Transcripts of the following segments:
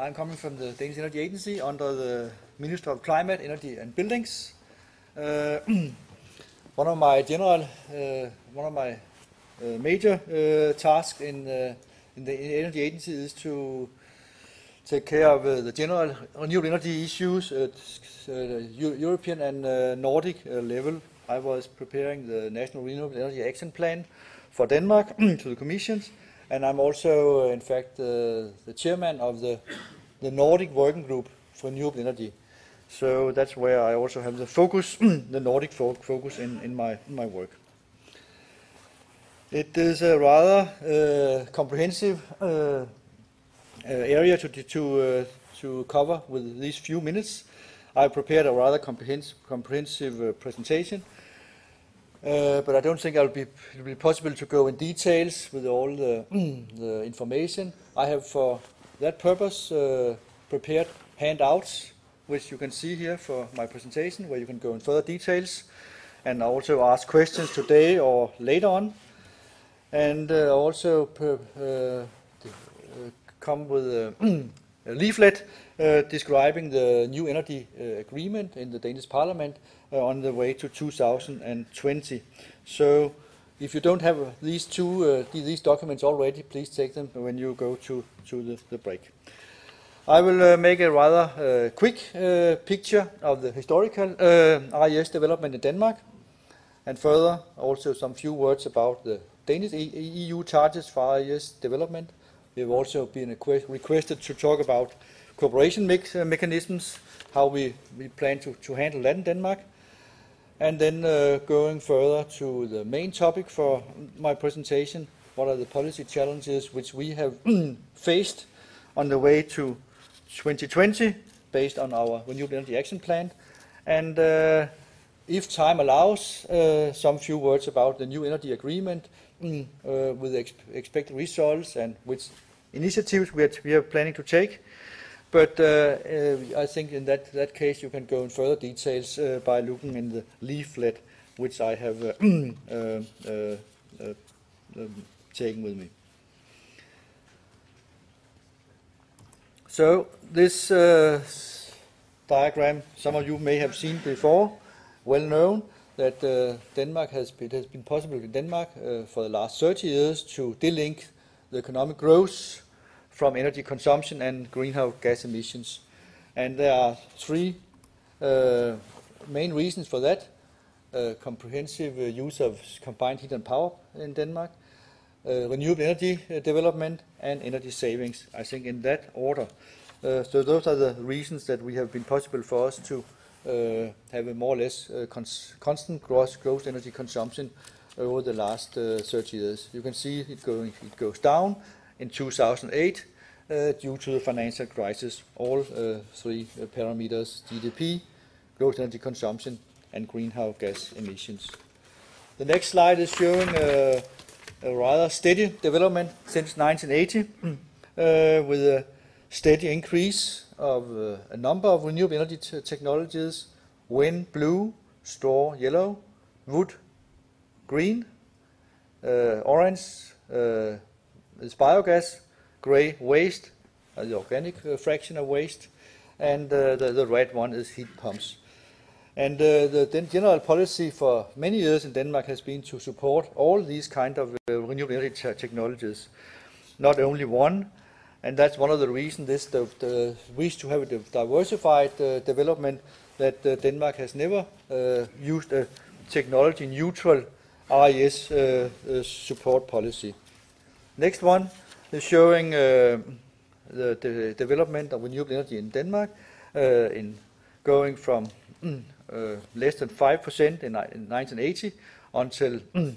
I'm coming from the Danish Energy Agency under the Minister of Climate, Energy and Buildings. Uh, one of my general, uh, one of my uh, major uh, tasks in, uh, in the Energy Agency is to take care of uh, the general renewable energy issues at European and Nordic level. I was preparing the National Renewable Energy Action Plan for Denmark to the Commission, and I'm also, in fact, the chairman of the, the Nordic Working Group for Renewable Energy. So that's where I also have the focus, the Nordic fo focus in, in, my, in my work. It is a rather uh, comprehensive uh, uh, area to, to, uh, to cover with these few minutes. I prepared a rather comprehensive, comprehensive uh, presentation, uh, but I don't think it'll be, possible to go in details with all the, the information. I have, for that purpose, prepared handouts which you can see here for my presentation, where you can go in further details and also ask questions today or later on. And uh, also per, uh, uh come with a leaflet uh, describing the new energy uh, agreement in the Danish parliament on the way to 2020. So if you don't have these two these documents already, please take them when you go to, to the, the break. I will uh, make a rather uh, quick uh, picture of the historical RES development in Denmark, and further also some few words about the Danish EU charges for RES development. We have also been requested to talk about cooperation mechanisms, how we, we plan to, to handle that in Denmark. And then uh, going further to the main topic for my presentation, what are the policy challenges which we have faced on the way to 2020 based on our Renewable Energy Action Plan. And uh, if time allows, uh, some few words about the new energy agreement uh, with ex expected results and which initiatives we are, we are planning to take. But uh, uh, I think in that, that case you can go in further details uh, by looking in the leaflet which I have um, taken with me. So this uh, diagram, some of you may have seen before, well known that uh, Denmark has been, it has been possible in Denmark uh, for the last 30 years to delink the economic growth from energy consumption and greenhouse gas emissions. And there are three uh, main reasons for that. Uh, comprehensive uh, use of combined heat and power in Denmark, uh, renewable energy uh, development and energy savings, I think in that order. Uh, so those are the reasons that we have been possible for us to have a more or less cons constant gross, gross energy consumption over the last 30 years. You can see it, going, it goes down in 2008 uh, due to the financial crisis. All uh, three uh, parameters, GDP, gross energy consumption, and greenhouse gas emissions. The next slide is showing a rather steady development since 1980 uh, with a steady increase of uh, a number of renewable energy technologies, wind, blue, straw, yellow, wood, green, uh, orange uh, is biogas, gray, waste, uh, the organic fraction of waste, and the, the red one is heat pumps. And uh, the general policy for many years in Denmark has been to support all these kind of uh, renewable energy technologies, not only one. And that's one of the reasons this the, the wish to have a diversified uh, development that Denmark has never used a technology neutral RES uh, support policy. Next one is showing the, the, development of renewable energy in Denmark in going from mm, uh, less than 5% in, in 1980 until a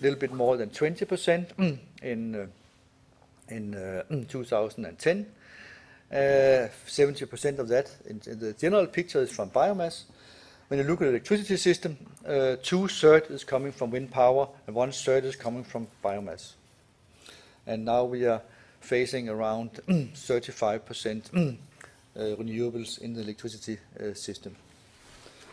little bit more than 20% in, uh, in uh, 2010. 70% of that in, in, the general picture is from biomass. When you look at the electricity system, uh, two-thirds is coming from wind power and one-third is coming from biomass. And now we are facing around 35% uh, renewables in the electricity uh, system.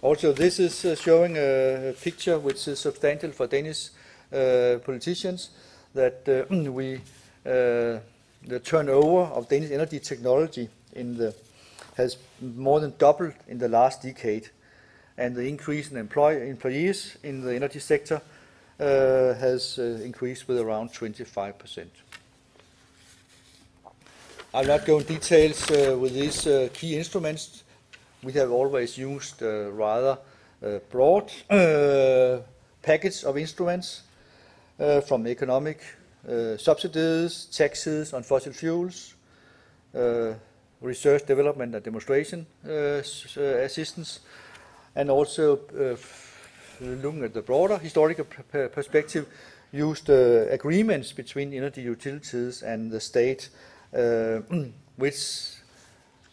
Also, this is uh, showing a picture which is substantial for Danish uh, politicians that uh, we the turnover of Danish energy technology in the, has more than doubled in the last decade, and the increase in employ, employees in the energy sector uh, has uh, increased with around 25%. I'll not go in details uh, with these key instruments. We have always used rather broad uh, package of instruments from economic subsidies, taxes on fossil fuels, research, development and demonstration assistance, and also looking at the broader historical perspective, used agreements between energy utilities and the state uh, which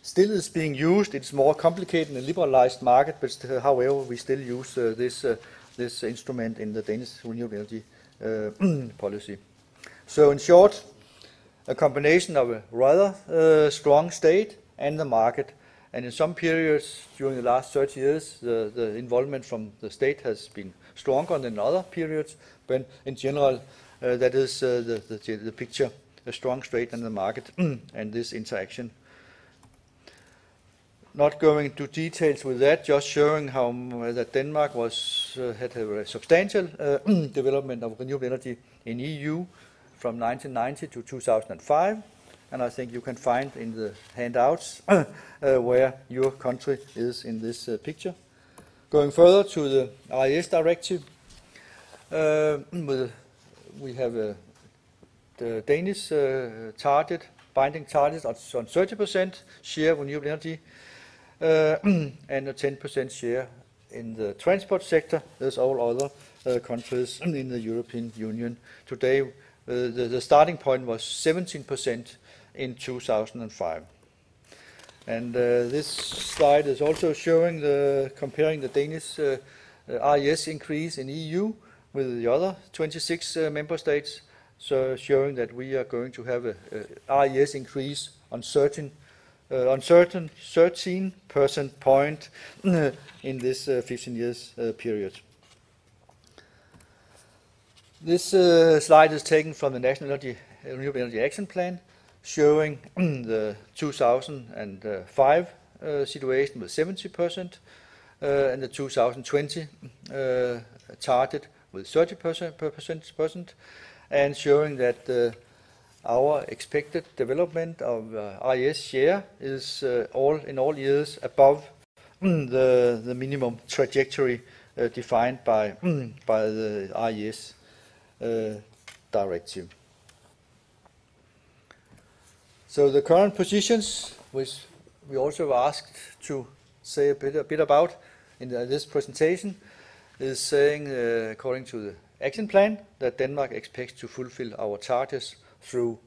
still is being used. It's more complicated in a liberalized market, but however, we still use uh, this, uh, this instrument in the Danish renewable energy policy. So in short, a combination of a rather uh, strong state and the market. And in some periods during the last 30 years, the, the involvement from the state has been stronger than other periods. But in general, uh, that is uh, the, the, the, picture a strong state in the market and this interaction. Not going into details with that, just showing how that Denmark was uh, had a substantial uh, development of renewable energy in EU from 1990 to 2005. And I think you can find in the handouts uh, where your country is in this uh, picture. Going further to the RES directive, uh, we have a the Danish uh, target, binding target on 30% share of renewable energy uh, and a 10% share in the transport sector, as all other uh, countries in the European Union. Today, the, the starting point was 17% in 2005. And uh, this slide is also showing the comparing the Danish uh, uh, RES increase in EU with the other 26 member states so showing that we are going to have a, a RES increase on certain uh, on certain 13 percent point uh, in this uh, 15 years uh, period. This uh, slide is taken from the National Energy, Renewable Energy Action Plan, showing the 2005 uh, situation with 70 percent and the 2020 target with 30 percent, percent, percent and showing that uh, our expected development of uh, RES share is uh, all in all years above the, minimum trajectory defined by, by the RES directive. So the current positions, which we also asked to say a bit, a bit about in the, this presentation, is saying, uh, according to the action plan that Denmark expects to fulfill our targets through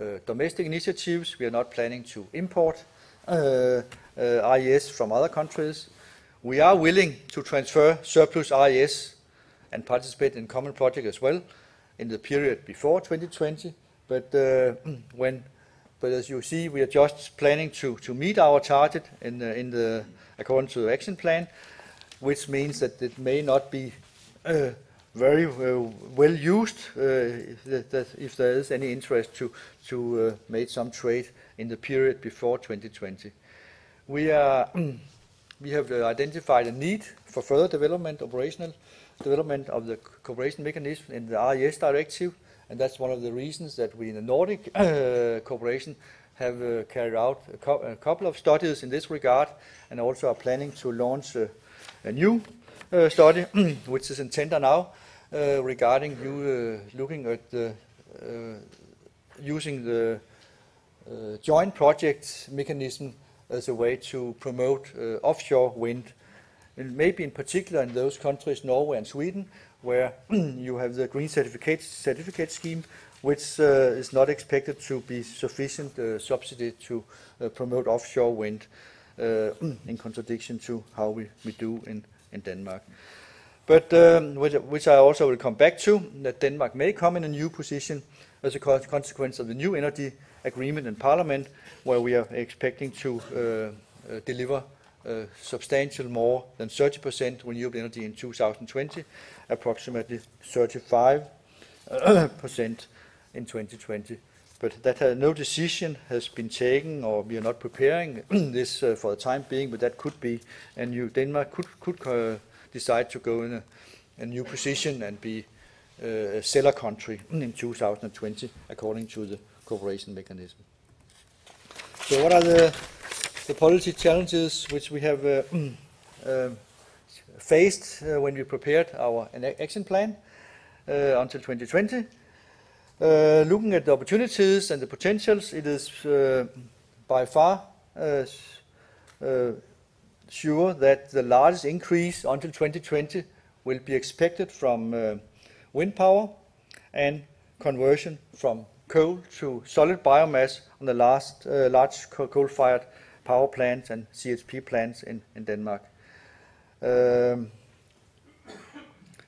uh, domestic initiatives. We are not planning to import uh, uh, from other countries. We are willing to transfer surplus RES and participate in common projects as well in the period before 2020. But uh, when, but as you see, we are just planning to, to meet our target in the, in the according to the action plan, which means that it may not be uh, very uh, well used uh, that, if there is any interest to, to uh, make some trade in the period before 2020. We, are, we have identified a need for further development, operational development of the cooperation mechanism in the RES directive, and that's one of the reasons that we in the Nordic uh, cooperation have uh, carried out a, co a, couple of studies in this regard and also are planning to launch uh, a new study, which is in tender now, uh, regarding you uh, looking at the uh, using the joint project mechanism as a way to promote offshore wind, and maybe in particular in those countries, Norway and Sweden, where you have the green certificate certificate scheme, which uh, is not expected to be sufficient uh, subsidy to uh, promote offshore wind, in contradiction to how we, we do in, in Denmark. But um, which, which, I also will come back to, that Denmark may come in a new position as a consequence of the new energy agreement in Parliament, where we are expecting to uh, uh, deliver uh, substantial more than 30% renewable energy in 2020, approximately 35% in 2020. but that uh, no decision has been taken or we are not preparing this uh, for the time being, but that could be, and you, Denmark could, could uh, decide to go in a, a new position and be uh, a seller country in 2020 according to the cooperation mechanism. So what are the, the policy challenges which we have uh, uh, faced uh, when we prepared our action plan uh, until 2020? Uh, looking at the opportunities and the potentials, it is uh, by far sure that the largest increase until 2020 will be expected from wind power and conversion from coal to solid biomass on the last large coal-fired power plants and CHP plants in, in Denmark. Um,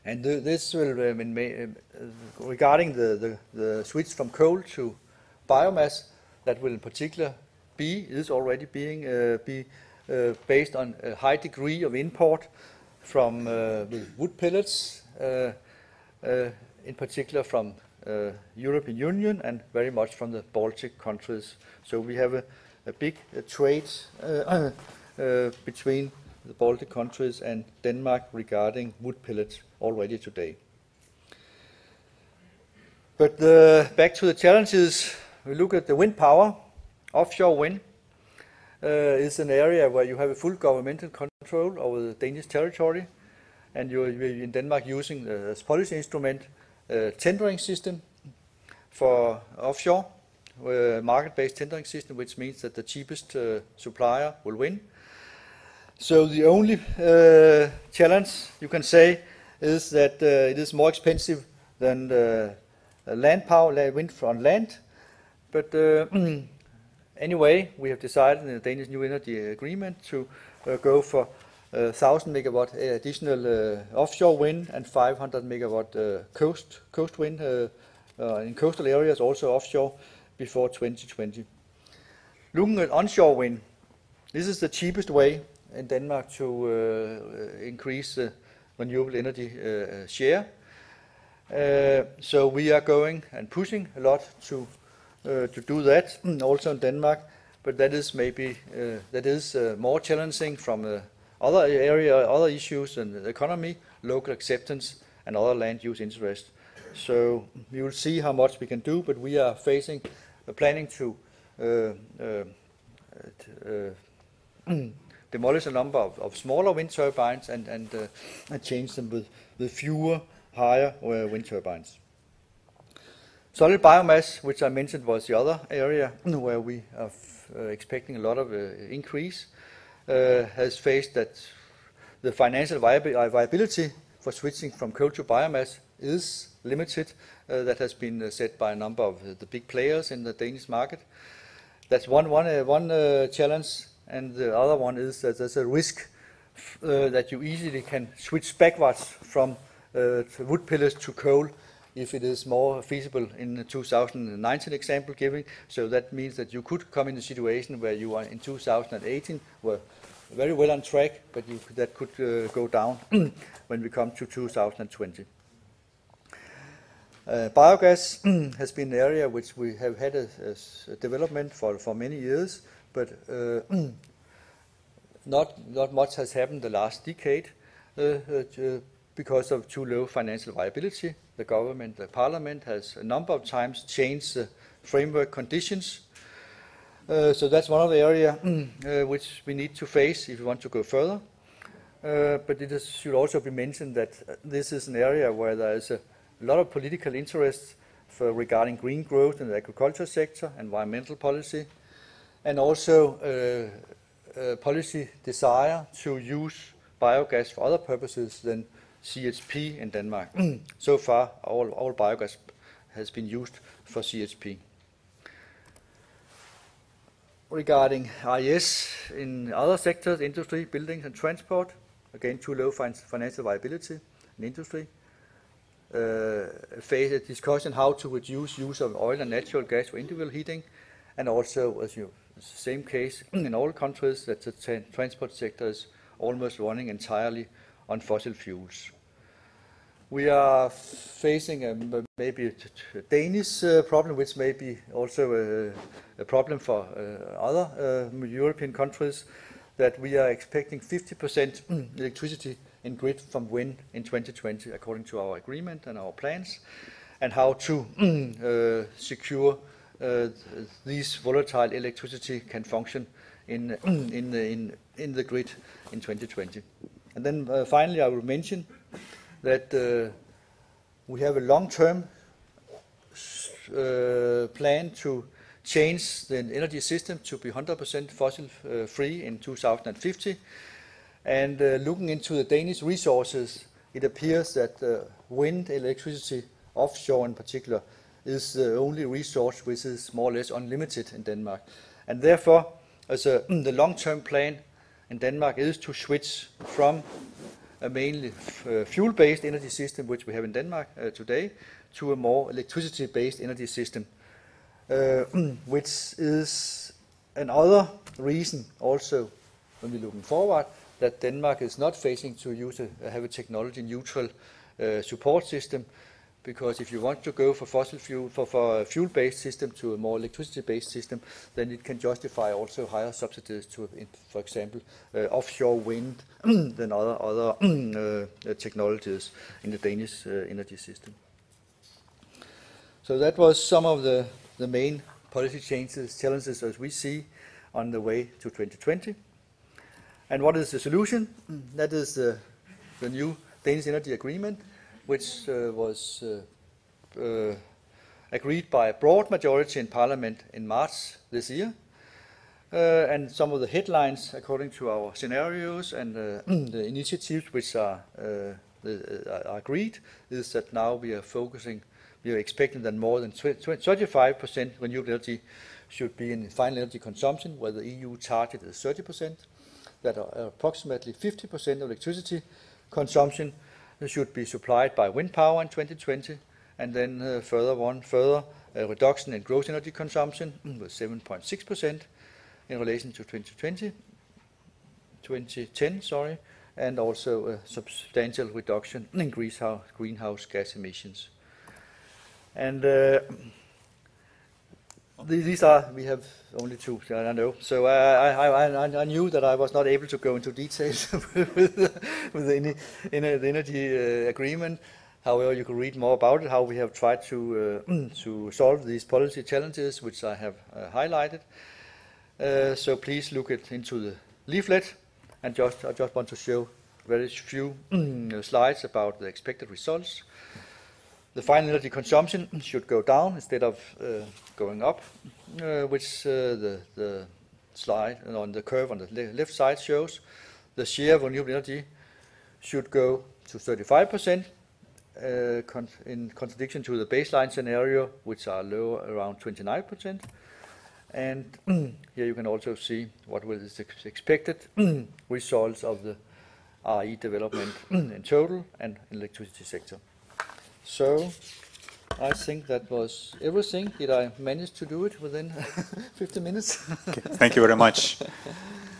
and th this will, um, in uh, regarding the, the, the, switch from coal to biomass, that will in particular be, is already being, uh, be uh, based on a high degree of import from uh, wood pellets, uh, uh, in particular from European Union and very much from the Baltic countries. So we have a, a big uh, trade uh, uh, between the Baltic countries and Denmark regarding wood pellets already today. But uh, back to the challenges, we look at the wind power. Offshore wind uh, is an area where you have a full governmental control over the Danish territory, and you're, in Denmark using as policy instrument uh, tendering system for offshore, market-based tendering system, which means that the cheapest uh, supplier will win. So the only uh, challenge you can say is that uh, it is more expensive than the land power, wind on land. But uh, anyway, we have decided in the Danish New Energy Agreement to uh, go for 1,000 megawatt additional uh, offshore wind and 500 megawatt uh, coast coast wind uh, in coastal areas, also offshore, before 2020. Looking at onshore wind, this is the cheapest way in Denmark to uh, increase the renewable energy uh, share. Uh, so we are going and pushing a lot to to do that, also in Denmark. But that is maybe that is more challenging from other area, other issues in the economy, local acceptance, and other land use interest. So we will see how much we can do, but we are facing, uh, planning to uh, uh, uh demolish a number of, of, smaller wind turbines and, and, and change them with, with fewer, higher wind turbines. Solid biomass, which I mentioned was the other area where we are expecting a lot of increase. Has faced that the financial viability for switching from coal to biomass is limited. Uh, that has been uh, set by a number of uh, the big players in the Danish market. That's one, one, uh, one challenge. And the other one is that there's a risk that you easily can switch backwards from wood pellets to coal if it is more feasible in the 2019 example giving. So that means that you could come in a situation where you are in 2018 were very well on track, but you, that could uh, go down when we come to 2020. Uh, biogas has been an area which we have had a, a development for, for many years, but uh, not, not much has happened the last decade uh, uh, because of too low financial viability the government, the parliament has a number of times changed the framework conditions. Uh, so that's one of the areas uh, which we need to face if we want to go further. Uh, but it is, should also be mentioned that this is an area where there is a lot of political interest for regarding green growth in the agriculture sector, environmental policy, and also uh, uh, policy desire to use biogas for other purposes than CHP in Denmark. so far, all, all biogas has been used for CHP. Regarding RES in other sectors, industry, buildings and transport, again too low financial viability in industry. Uh, face a discussion how to reduce use of oil and natural gas for individual heating, and also, as you, same case in all countries, that the transport sector is almost running entirely on fossil fuels. we are facing a, maybe a Danish uh, problem, which may be also a, a problem for uh, other uh, European countries, that we are expecting 50% electricity in grid from wind in 2020, according to our agreement and our plans, and how to uh, secure uh, these volatile electricity can function in, in, the, in, in the grid in 2020. And then uh, finally, I will mention that uh, we have a long-term uh, plan to change the energy system to be 100% fossil-free in 2050. And uh, looking into the Danish resources, it appears that uh, wind electricity, offshore in particular, is the only resource which is more or less unlimited in Denmark. And therefore, as a, the long-term plan in Denmark is to switch from a mainly uh, fuel-based energy system, which we have in Denmark uh, today, to a more electricity-based energy system, uh, which is another reason also when we're looking forward that Denmark is not facing to use a, have a technology-neutral uh, support system, because if you want to go for fossil fuel for, for a fuel-based system to a more electricity-based system, then it can justify also higher subsidies to, for example, uh, offshore wind than other other uh, technologies in the Danish uh, energy system. So that was some of the, the main policy changes, challenges as we see on the way to 2020. And what is the solution? That is the, the new Danish Energy Agreement, which uh, was uh, uh, agreed by a broad majority in Parliament in March this year. Uh, and some of the headlines, according to our scenarios and uh, the initiatives which are, uh, are agreed, is that now we are focusing, we are expecting that more than 35% renewable energy should be in final energy consumption, where the EU target is 30%, that approximately 50% of electricity consumption should be supplied by wind power in 2020, and then uh, further one, further uh, reduction in gross energy consumption with 7.6% in relation to 2020, 2010, sorry, and also a substantial reduction in greenhouse gas emissions. And uh, these are, we have only two, I know. So I, I, I, I knew that I was not able to go into details with, with the, the energy uh, agreement. However, you can read more about it, how we have tried to, uh, to solve these policy challenges, which I have uh, highlighted. Uh, so please look it into the leaflet. And just, I just want to show very few slides about the expected results the final energy consumption should go down instead of uh, going up, uh, which uh, the, the slide on the curve on the left side shows. The share of renewable energy should go to 35%, uh, con in contradiction to the baseline scenario, which are low around 29%. And here you can also see what what is expected results of the RE development in total and electricity sector. So I think that was everything. Did I manage to do it within 50 minutes? okay, thank you very much.